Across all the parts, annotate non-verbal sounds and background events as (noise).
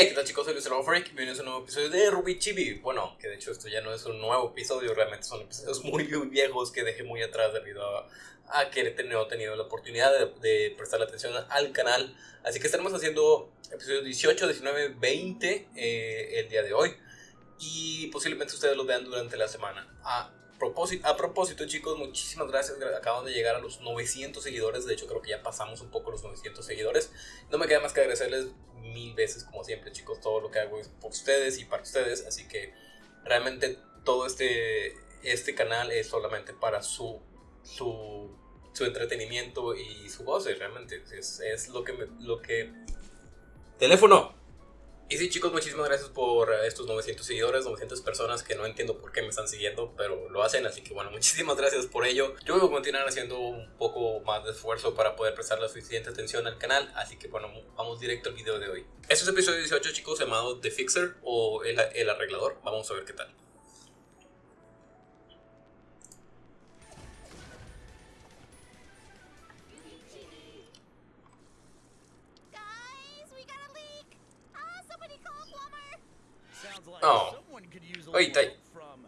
Hey, ¿qué tal chicos? Soy Luis Freak, bienvenidos a un nuevo episodio de Ruby Chibi. Bueno, que de hecho esto ya no es un nuevo episodio, realmente son episodios muy, muy viejos que dejé muy atrás debido a, a que he tenido, la oportunidad de, de atención al canal. Así que estaremos haciendo episodios 18, 19, 20 eh, el día de hoy. Y posiblemente ustedes los vean durante la semana. Ah, a propósito, chicos, muchísimas gracias. Acaban de llegar a los 900 seguidores. De hecho, creo que ya pasamos un poco los 900 seguidores. No me queda más que agradecerles mil veces, como siempre, chicos. Todo lo que hago es por ustedes y para ustedes. Así que realmente todo este, este canal es solamente para su, su, su entretenimiento y su goce. Realmente es, es lo que me, lo que. Teléfono. Y sí chicos, muchísimas gracias por estos 900 seguidores, 900 personas que no entiendo por qué me están siguiendo, pero lo hacen, así que bueno, (laughs) muchísimas gracias por ello. Yo voy a continuar haciendo un poco más de esfuerzo para poder prestar la suficiente atención al canal, así que bueno, vamos directo al video de hoy. Este es episodio 18 chicos, llamado The Fixer o el, el arreglador, vamos a ver qué tal. oh. someone could use a Wait, they... from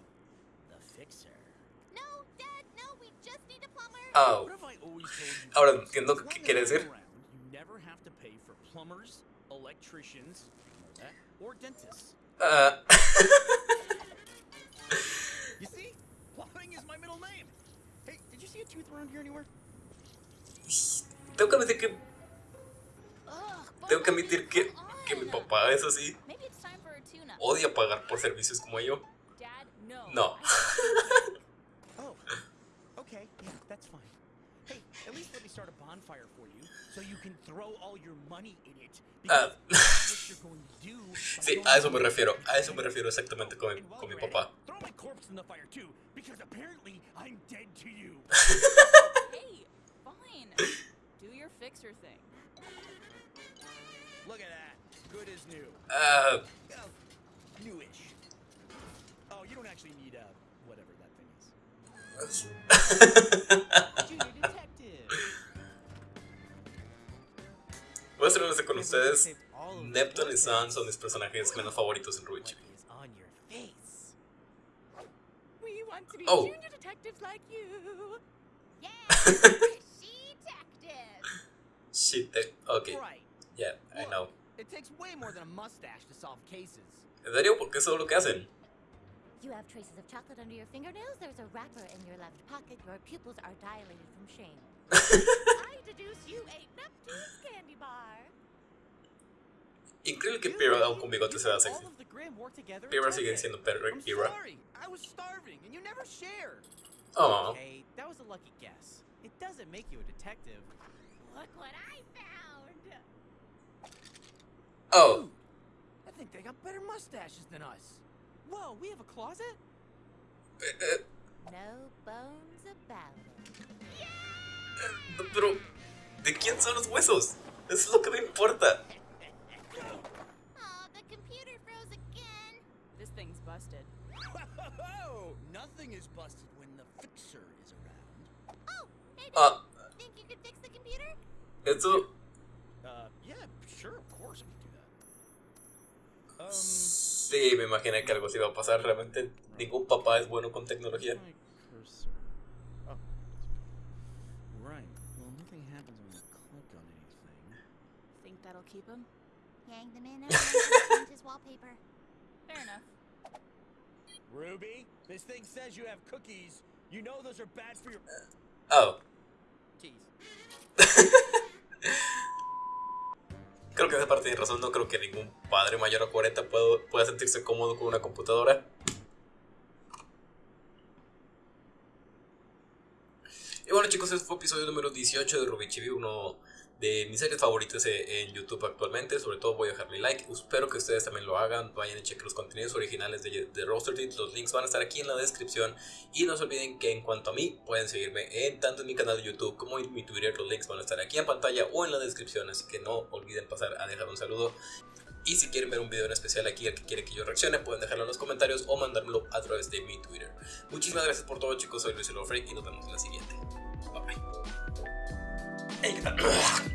the fixer. No, Dad, no, we just need a plumber. Oh. What have I always told you? Ahora entiendo qué quiere decir. You never have to pay for plumbers, electricians, or dentists. Uh. (laughs) you see? Plumbing is my middle name. Hey, did you see a tooth around here anywhere? Tengo que admitir que... Tengo que admitir que, que mi papá es así. Maybe odia pagar por servicios como yo. No. (laughs) oh, okay, yeah, that's fine. Hey, at least let me start a bonfire for you, so you can throw all your money in it. Uh, (laughs) sí, a eso me refiero, a eso me refiero exactamente con mi, con mi papá. Throw (laughs) Newish. Oh, you don't actually need uh, whatever that thing is. (laughs) (laughs) Junior detective. Voy a ser honesto con ustedes. Neptune y Sun son mis personajes menos favoritos en Ruby Oh. (laughs) Shit, ok. Yeah, I know. It takes way more than a mustache to solve cases. ¿En serio? ¿Por qué eso es lo que hacen? You have traces of chocolate under your fingernails. There's a wrapper in your left pocket. Your pupils are dilated from shame. (laughs) I deduce you ate Neptune's candy bar. Increíble que Pyrrha aún con bigote se vea sexy. All of the Graham work together and Pyrrha sigue siendo Pyrrha. Sorry. I was starving, and you never shared. Oh, Okay, that was a lucky guess. It doesn't make you a detective. Look what I found. oh, Dude, I think they got better mustaches than us. Whoa, we have a closet? No bones about it. eh, pero ¿de quién son los huesos? Eso es lo que me importa. Oh, the computer froze again. This thing's busted. Whoa, nothing is busted when the fixer is around. Oh, hey, Ah, think you could fix the computer? eso sí, me imaginé que algo así iba a pasar. Realmente ningún papá es bueno con tecnología. Oh. (laughs) Enough. Ruby, this thing says you have cookies. You know those are bad for your Oh, teeth. Creo que esa parte tiene razón. No creo que ningún padre mayor a 40 pueda, pueda sentirse cómodo con una computadora. Y bueno chicos, este fue episodio número 18 de Ruby Chibi, uno de mis series favoritas eh, en YouTube actualmente. Sobre todo voy a dejar mi like. Espero que ustedes también lo hagan. Vayan y chequen los contenidos originales de, de Roster Teeth. Los links van a estar aquí en la descripción. Y no se olviden que en cuanto a mí, pueden seguirme en, tanto en mi canal de YouTube como en mi Twitter. Los links van a estar aquí en pantalla o en la descripción. Así que no olviden pasar a dejar un saludo. Y si quieren ver un video en especial aquí al que quieren que yo reaccione, pueden dejarlo en los comentarios o mandármelo a través de mi Twitter. Muchísimas gracias por todo chicos, soy Luis Freak y nos vemos en la siguiente. Bye bye.